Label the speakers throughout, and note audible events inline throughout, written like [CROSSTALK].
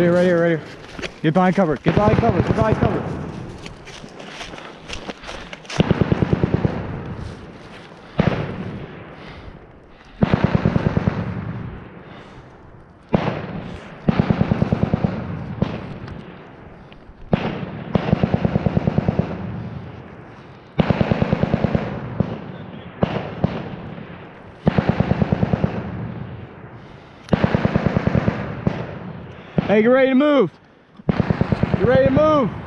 Speaker 1: Here, right here. Get behind cover. Get behind cover. Get behind cover. Hey, get ready to move. Get ready to move.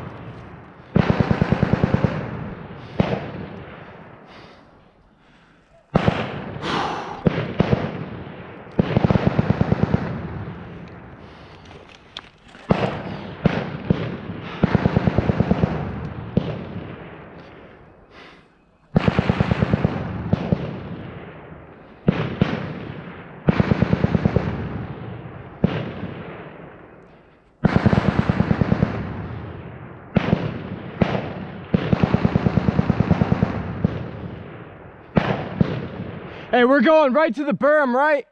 Speaker 1: Hey, we're going right to the berm, right?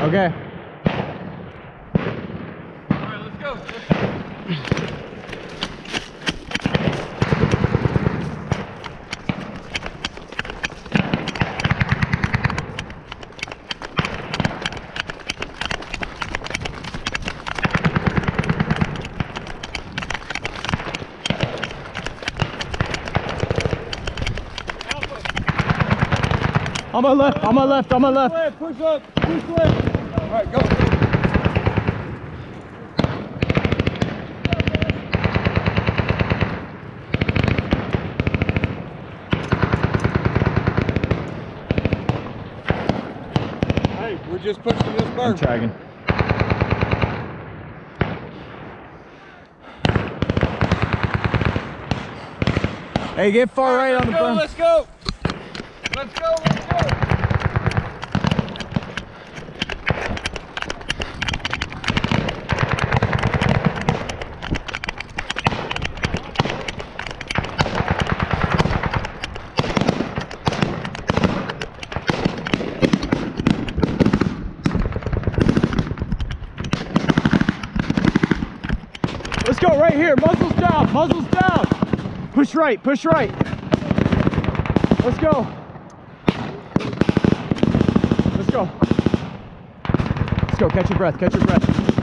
Speaker 1: Okay.
Speaker 2: Alright, let's go.
Speaker 1: On my left, on my left, on my left.
Speaker 2: Left, push up, push left. Alright, go. Hey, we're just pushing this
Speaker 1: I'm
Speaker 2: berm.
Speaker 1: tracking. Hey, get far right on the berm.
Speaker 2: Let's go, let's go. Let's go, let's go.
Speaker 1: Right here. Muzzles down. Muzzles down. Push right. Push right. Let's go. Go. Let's go. Catch your breath. Catch your breath.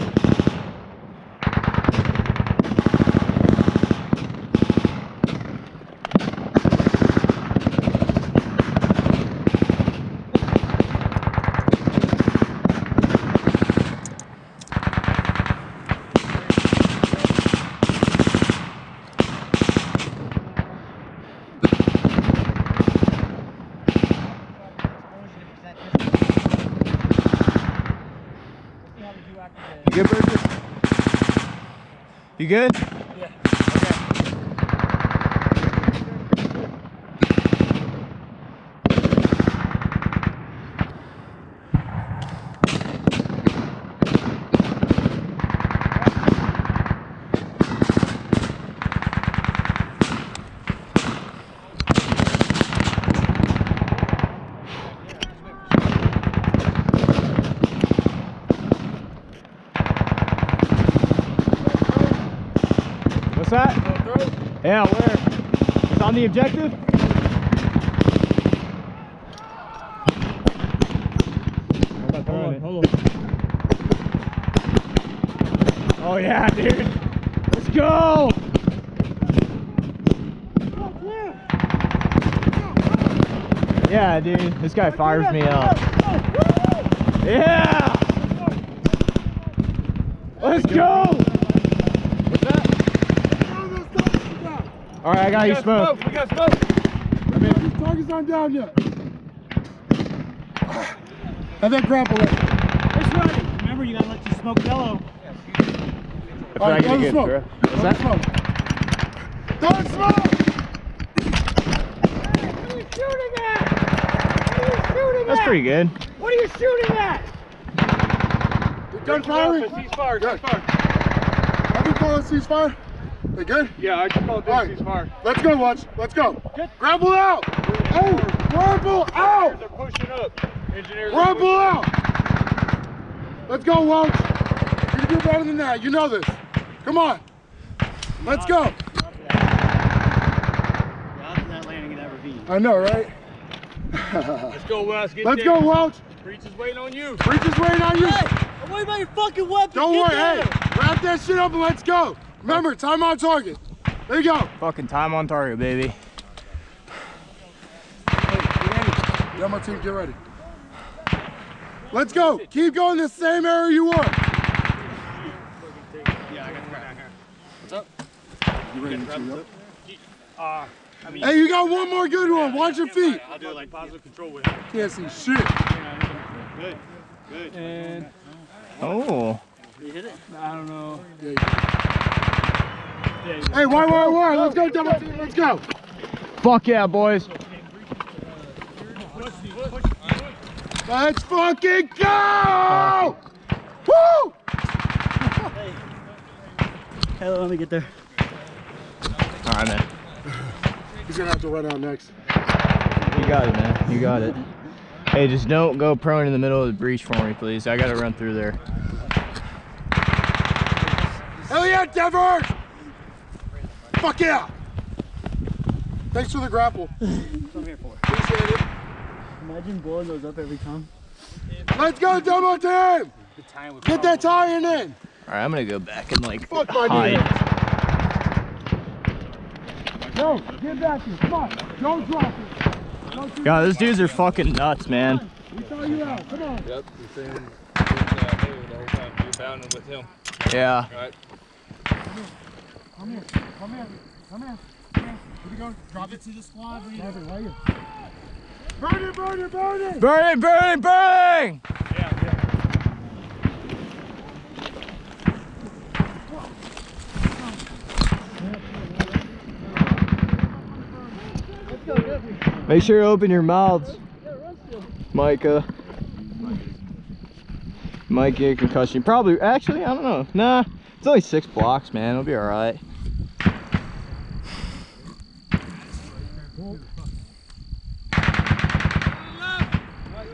Speaker 1: You good, Burgess? You good? That? Yeah, where? It's on the objective? Hold on, hold on. Oh yeah, dude. Let's go. Yeah, dude. This guy fires me up. Yeah. Let's go. What's that? All right, I got
Speaker 2: We
Speaker 1: you
Speaker 2: got
Speaker 1: smoke.
Speaker 2: smoke, we got smoke.
Speaker 3: These targets aren't down yet. And then grapple it.
Speaker 4: It's ready. Remember, you gotta let your smoke bellow.
Speaker 1: If
Speaker 3: All
Speaker 1: I
Speaker 3: right,
Speaker 1: get
Speaker 3: go
Speaker 1: a
Speaker 3: to
Speaker 1: good
Speaker 3: smoke.
Speaker 1: throw. What's
Speaker 3: Go
Speaker 1: that?
Speaker 3: to smoke. Don't smoke!
Speaker 1: That's pretty good.
Speaker 4: What are you shooting at?
Speaker 3: Gun firing?
Speaker 2: Ceasefire,
Speaker 3: Good.
Speaker 2: ceasefire.
Speaker 3: Have you called a ceasefire? They good?
Speaker 2: Yeah, I just called this
Speaker 3: All right.
Speaker 2: ceasefire.
Speaker 3: Let's go, Watch. Let's go. Grapple out! Hey, grapple out!
Speaker 2: They're pushing up. Engineers. are
Speaker 3: Grapple out! Let's go, Watch. You can do better than that. You know this. Come on. Let's go.
Speaker 4: The odds of that landing at ever be.
Speaker 3: I know, right? [LAUGHS]
Speaker 2: Let's go, Wes. Get
Speaker 3: Let's
Speaker 2: there.
Speaker 3: go, Welch.
Speaker 2: Breach is waiting on you.
Speaker 3: Breach is waiting on you.
Speaker 4: I'm worried about your fucking weapon.
Speaker 3: Don't
Speaker 4: Get
Speaker 3: worry. Hey, wrap that shit up and let's go. Remember, time on target. There you go.
Speaker 1: Fucking time on target, baby.
Speaker 3: Hey, get ready. Demo team, get ready. Let's go. Keep going the same area you were. You ready to tee up?
Speaker 4: Uh, I mean,
Speaker 3: Hey, you got one more good one. Watch your feet.
Speaker 4: I'll do it like positive control with it.
Speaker 3: Can't see shit.
Speaker 4: Good. Good.
Speaker 2: And
Speaker 1: Oh.
Speaker 4: You hit it?
Speaker 2: I don't know.
Speaker 3: Hey, why, why, why? Let's go, double team. Let's go.
Speaker 1: Fuck yeah, boys.
Speaker 3: Let's fucking go! Woo!
Speaker 4: Hey, let me get there.
Speaker 1: All right, man.
Speaker 3: He's gonna have to run out next.
Speaker 1: You got it, man. You got it. Hey, just don't go prone in the middle of the breach for me, please. I gotta run through there.
Speaker 3: Hell yeah, Denver! Fuck yeah! Thanks for the grapple. [LAUGHS]
Speaker 4: I'm here for.
Speaker 3: Appreciate it.
Speaker 4: Imagine blowing those up every time.
Speaker 3: Let's go, demo team! Get that tie-in!
Speaker 1: All right, I'm gonna go back and like
Speaker 3: Fuck my
Speaker 1: hide.
Speaker 3: No, get back here. Come on. Don't drop it.
Speaker 1: God, those dudes are fucking nuts, man.
Speaker 3: We saw you out. Come on.
Speaker 2: Yep, you're saying uh, the whole time you're bounding with him.
Speaker 1: Yeah.
Speaker 2: Right?
Speaker 3: Come here. Come here. Come here. Come here. Here we go. Drop it to the squad. Drop it right here. Burn it, burn it, burn it!
Speaker 1: Burning, burning, burning! Make sure you open your mouths, Micah. Might get a concussion. Probably, actually, I don't know. Nah, it's only six blocks, man. It'll be all right.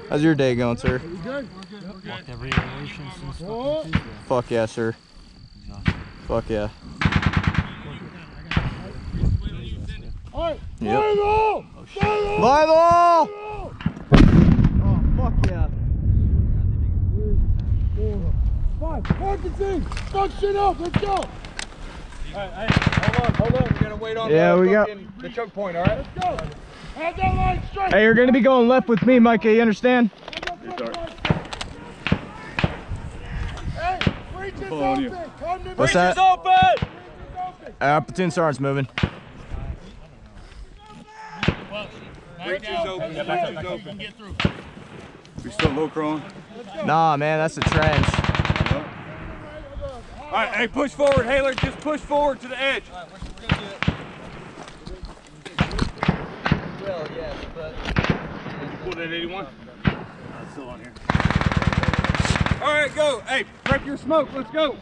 Speaker 1: How's your day going, sir?
Speaker 3: You good?
Speaker 4: Walked every iteration since
Speaker 3: Oh.
Speaker 1: Fuck yeah, sir. Fuck yeah.
Speaker 3: All right.
Speaker 1: Yep.
Speaker 3: Final! Final!
Speaker 1: Bible! Oh, fuck yeah.
Speaker 3: Five. Parkinson! Fuck shit up. Let's go.
Speaker 2: Alright, hey, hold on, hold on. We're gonna wait on
Speaker 1: Yeah,
Speaker 2: the,
Speaker 1: we got-
Speaker 2: fucking- the choke point, alright?
Speaker 3: Let's go. Have that line straight.
Speaker 1: Hey, you're gonna be going left with me, Micah, you understand?
Speaker 3: Hey, breach is open. Come to
Speaker 1: What's
Speaker 3: me.
Speaker 1: that?
Speaker 2: open!
Speaker 1: Uh, platoon sergeant's moving.
Speaker 2: Breach is open. Breach is open.
Speaker 5: We still low crawling?
Speaker 1: Nah, man, that's a trench.
Speaker 2: All right, hey, push forward, Haler. Just push forward to the edge. Pull that 81.
Speaker 4: still on here.
Speaker 2: All right, go. Hey, prep your smoke. Let's go.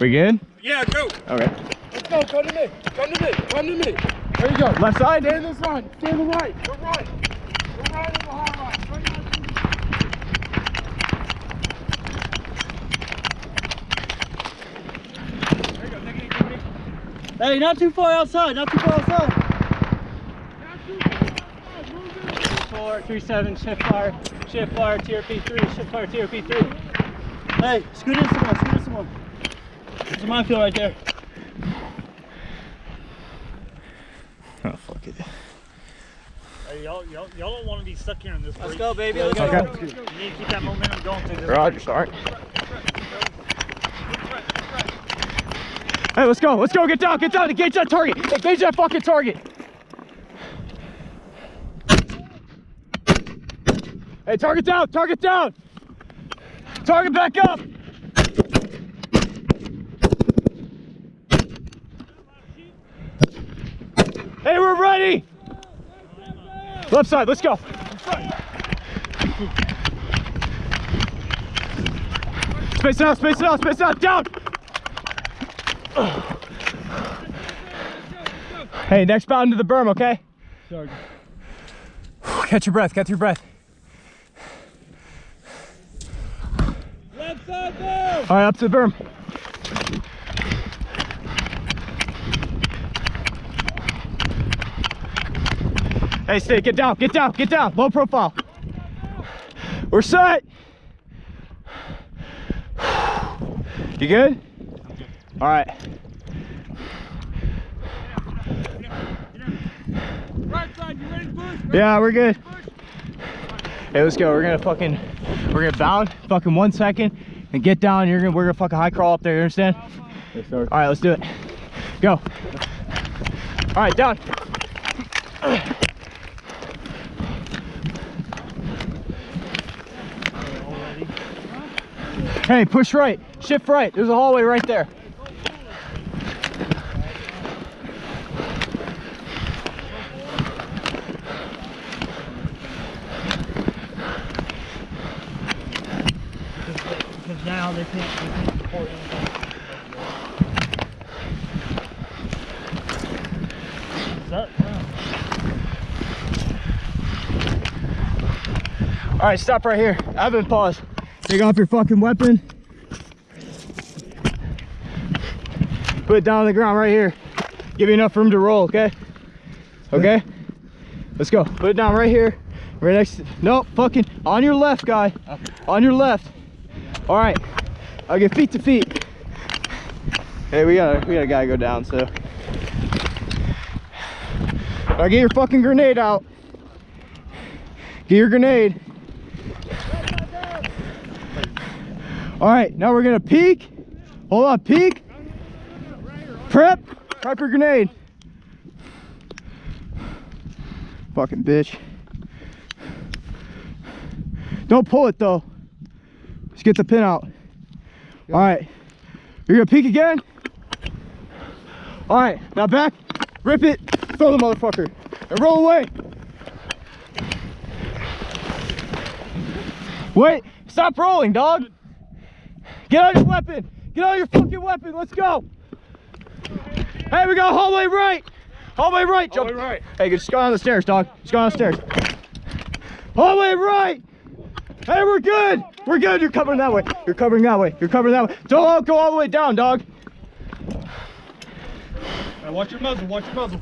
Speaker 1: We good?
Speaker 2: Yeah, go.
Speaker 1: Okay.
Speaker 3: Let's go. Come to me. Come to me. Come to me. There you go.
Speaker 1: Left side?
Speaker 3: Stay in this line. Stay in the right. We're right. We're right in the hard line. Straight out.
Speaker 4: Hey, not too far outside. Not too far outside. Four, three, seven, shift fire, shift fire, TRP three, shift fire, TRP three. Hey, scoot in some more, scoot in some more. There's a minefield right there.
Speaker 1: Oh, fuck it.
Speaker 6: Hey, y'all, y'all, y'all don't want to be stuck here in this
Speaker 4: Let's
Speaker 6: break.
Speaker 4: go, baby. Let's
Speaker 1: Okay.
Speaker 4: go.
Speaker 6: You need to keep that momentum going through this.
Speaker 1: Roger, start. Hey, let's go, let's go, get down, get down, engage that target, engage that fucking target. Hey, target down, target down. Target back up. Hey, we're ready. Left side, let's go. Space it out, space it out, space it out, down. Hey, next bound to the berm, okay? Catch your breath, catch your breath. All right, up to the berm. Hey, stay, get down, get down, get down. Low profile. We're set. You good? All Right yeah, we're good. Hey, let's go. We're gonna fucking, we're gonna bound fucking one second and get down. You're gonna, we're gonna fuck a high crawl up there. You understand?
Speaker 5: Yes, sir.
Speaker 1: All right, let's do it. Go. All right, down. Hey, push right. Shift right. There's a hallway right there.
Speaker 4: Now they can't, they can't support anything. Is yeah.
Speaker 1: All right, stop right here. Evan, pause. Take off your fucking weapon. Put it down on the ground right here. Give you enough room to roll, okay? Okay? Let's go. Put it down right here. Right next to, nope, fucking on your left, guy. On your left. All right. I'll get feet to feet. Hey, we got a, we got a guy go down, so. All right, get your fucking grenade out. Get your grenade. All right, now we're gonna peek. Hold on, peek. Prep. Prep your grenade. Fucking bitch. Don't pull it though. Get the pin out. All right. You're gonna peek again. All right, now back. Rip it. Throw the motherfucker. And roll away. Wait. Stop rolling, dog. Get on your weapon. Get on your fucking weapon. Let's go. Hey, we got hallway right. Hallway right. Jump.
Speaker 2: Hallway right.
Speaker 1: Hey, just go down the stairs, dog. Just go down the stairs. Hallway right. Hey, we're good. We're good. You're covering that way. You're covering that way. You're covering that way. Don't go all the way down, dog.
Speaker 2: Hey, watch your muzzle, watch your muzzle.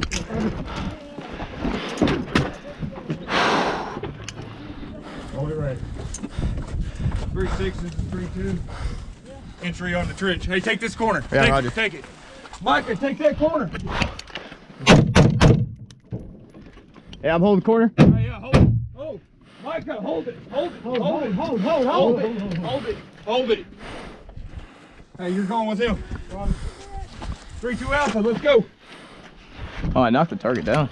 Speaker 2: Hold it right. Three six, this is three two. Entry on the trench. Hey, take this corner.
Speaker 1: Yeah,
Speaker 2: take
Speaker 1: Roger.
Speaker 2: it, take it. Micah, take that corner.
Speaker 1: Hey, I'm holding corner.
Speaker 2: Hey, yeah, hold it. Hold. Micah, hold it. Hold it. Hold, hold, it. Hold, hold, hold, it. Hold it. Hold it. Hey, you're going with him. Three two alpha, let's go.
Speaker 1: Oh, I knocked the target down.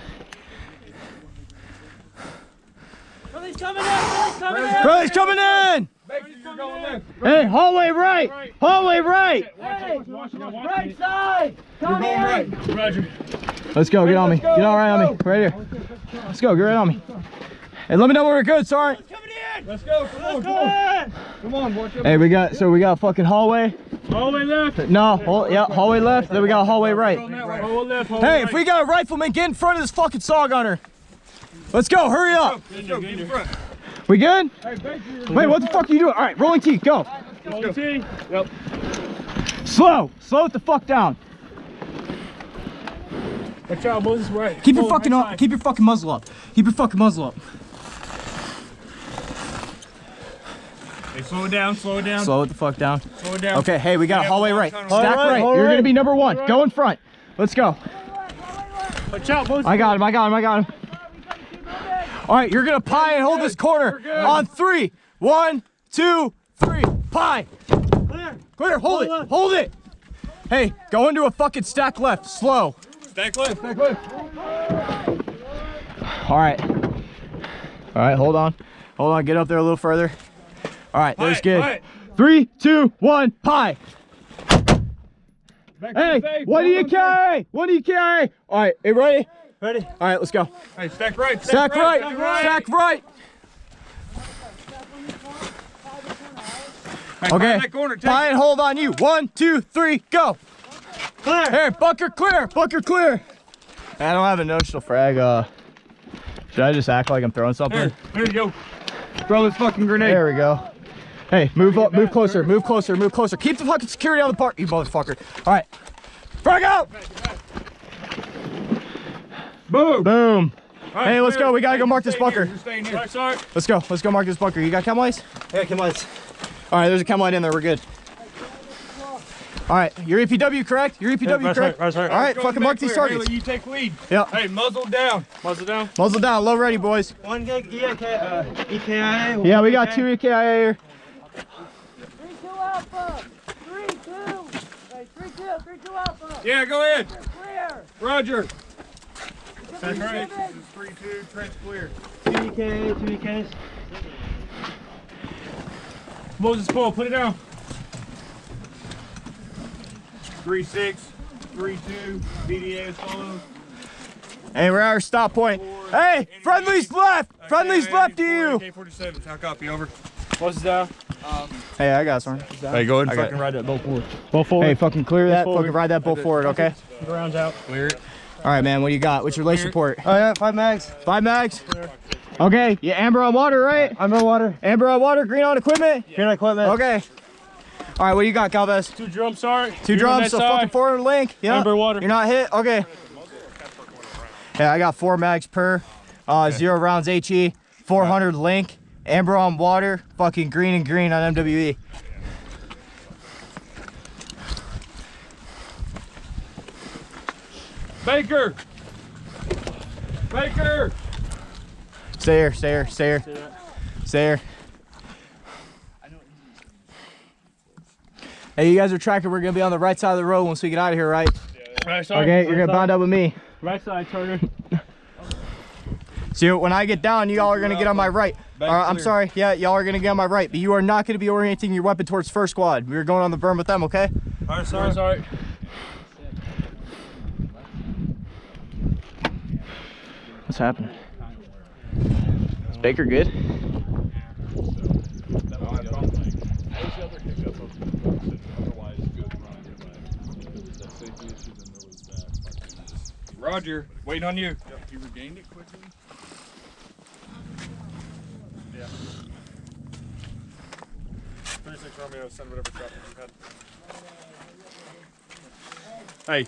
Speaker 4: Billy's coming in! Billy's coming in!
Speaker 1: Riley's coming in.
Speaker 2: Make sure you're going left.
Speaker 1: Hey, hallway right. Hallway right.
Speaker 2: Watch watch watch.
Speaker 4: Right side!
Speaker 2: You're going right. Roger.
Speaker 1: Let's go. Get on me. Get on right on me. Right here. Let's go. Get right on me. Hey, let me know where we're good. Sorry.
Speaker 4: Coming in!
Speaker 2: Let's go. Come on, come
Speaker 4: Come
Speaker 2: on. Come on, watch
Speaker 1: Hey, we got so we got fucking hallway.
Speaker 2: Hallway left.
Speaker 1: No, hall, yeah, hallway left. Then we got hallway right.
Speaker 2: Hallway left. Hallway
Speaker 1: Hey, if we got a rifleman, get in front of this fucking saw gunner. Let's go. Hurry up.
Speaker 2: Let's go, get in front.
Speaker 1: We good?
Speaker 2: Hey, make sure you're
Speaker 1: Wait, what the fuck are you doing? All right, rolling T, go.
Speaker 2: Let's go. Yep.
Speaker 1: Slow. Slow it the fuck down.
Speaker 2: Watch out, Moses, right.
Speaker 1: Keep your fucking up. Keep your fucking muzzle up. Keep your fucking muzzle up.
Speaker 2: Hey, slow it down, slow it down.
Speaker 1: Slow it the fuck down.
Speaker 2: Slow it down.
Speaker 1: Okay, hey, we got a
Speaker 2: Yeah,
Speaker 1: hallway right. Stack
Speaker 2: Hallway
Speaker 1: right.
Speaker 2: right,
Speaker 1: You're gonna be number one. Go in front. Let's go.
Speaker 2: Watch out, Moses.
Speaker 1: I got him. I got him. I got him. All right, you're gonna pie and hold this corner on three. One, two, three. Pie.
Speaker 4: Clear!
Speaker 1: Clear. Hold it. Hold it. Hey, go into a fucking stack left. Slow.
Speaker 2: Stack left, stack left.
Speaker 1: All right. All right. Hold on. Hold on. Get up there a little further. All right. There's good.
Speaker 2: pie.
Speaker 1: Three, two, one. Pie.
Speaker 2: Back
Speaker 1: Hey, what do you
Speaker 2: on
Speaker 1: carry? What do you carry? All right. You ready?
Speaker 4: Ready?
Speaker 1: All right. Let's go.
Speaker 2: Hey, stack right,
Speaker 1: Stack right.
Speaker 2: stack right.
Speaker 1: Stack right.
Speaker 2: Hey,
Speaker 1: Okay.
Speaker 2: find that corner, take
Speaker 1: and hold on you. One, two, three, go.
Speaker 4: Clear!
Speaker 1: Here, bunker clear. Bunker clear. I don't have a notional frag. Uh, should I just act like I'm throwing something?
Speaker 2: Here, here you go. Throw this fucking grenade.
Speaker 1: There we go. Hey, move up, move closer, move closer, move closer. Keep the fucking security on the park, you motherfucker. All right. Frag out.
Speaker 2: Boom.
Speaker 1: Boom.
Speaker 2: All
Speaker 1: Hey, let's
Speaker 2: clear.
Speaker 1: go. We gotta go mark this
Speaker 2: staying
Speaker 1: bunker.
Speaker 2: here. Here.
Speaker 6: Sorry, sorry.
Speaker 1: Let's go. Let's go mark this bunker. You got chem lights?
Speaker 4: Yeah, come on.
Speaker 1: All right, there's a chem light in there. We're good. All right, your EPW correct? Your EPW
Speaker 6: right,
Speaker 1: correct?
Speaker 6: right, right.
Speaker 1: All right,
Speaker 2: Go
Speaker 1: fucking
Speaker 2: back
Speaker 1: mark these
Speaker 2: clear.
Speaker 1: targets.
Speaker 2: Haley, you take lead.
Speaker 1: Yep.
Speaker 2: Hey, muzzle down.
Speaker 6: Muzzle down.
Speaker 1: Muzzle down, low ready, boys.
Speaker 4: One gig EK, uh, EKIA.
Speaker 1: Yeah, we got two EKIA here.
Speaker 7: Three two alpha. Three two. Hey, three two. Three two alpha.
Speaker 2: Yeah, go ahead.
Speaker 7: Clear.
Speaker 2: Roger.
Speaker 7: That's
Speaker 2: right. This is three two. Trench clear.
Speaker 4: Two EKA, two EKs.
Speaker 2: Moses pull. Put it down. Three six. Three two. BDA is followed.
Speaker 1: Hey, we're at our stop point. Hey, friendly's left. Friendly's left to you.
Speaker 2: AK-47. How copy? Over.
Speaker 6: Muzzle down.
Speaker 1: Hey, I got some.
Speaker 2: Hey, go ahead
Speaker 1: I
Speaker 2: and
Speaker 1: got
Speaker 2: fucking ride that bolt forward.
Speaker 6: Both forward.
Speaker 1: Hey, fucking clear that.
Speaker 6: forward.
Speaker 1: Fucking ride that bolt forward, okay?
Speaker 6: Grounds out.
Speaker 2: Clear it.
Speaker 1: All right, man. What do you got? What's your lace report?
Speaker 4: Oh yeah, five mags.
Speaker 1: Five mags. Okay. Yeah, amber on water, right?
Speaker 4: I'm in water.
Speaker 1: Amber on water, green on equipment.
Speaker 4: Green on equipment.
Speaker 1: Okay. All right, what do you got, Calvez?
Speaker 6: Two drums, sorry.
Speaker 1: Two
Speaker 6: You're
Speaker 1: drums,
Speaker 6: that
Speaker 1: a
Speaker 6: side.
Speaker 1: fucking forward link. Yeah.
Speaker 6: Amber water.
Speaker 1: You're not hit. Okay. Yeah, I got four mags per, uh, zero rounds HE, 400 link, amber on water, fucking green and green on MWE.
Speaker 2: Baker. Baker.
Speaker 1: Stay here, stay here, stay here, stay here. Hey, you guys are tracking. We're gonna be on the right side of the road once we get out of here, right?
Speaker 6: Right side.
Speaker 1: Okay, you're gonna bound up with me.
Speaker 6: Right side, Turner.
Speaker 1: See, when I get down, y'all are gonna get on my right.
Speaker 2: Back
Speaker 1: Uh, I'm sorry. Yeah, y'all are gonna get on my right, but you are not gonna be orienting your weapon towards first squad. We're going on the berm with them, okay?
Speaker 2: All right,
Speaker 6: Sorry, sorry.
Speaker 1: What's happening? Is Baker good?
Speaker 2: Roger. Waiting on you.
Speaker 5: You regained it quickly?
Speaker 6: Romeo, send whatever traffic you had. Hey,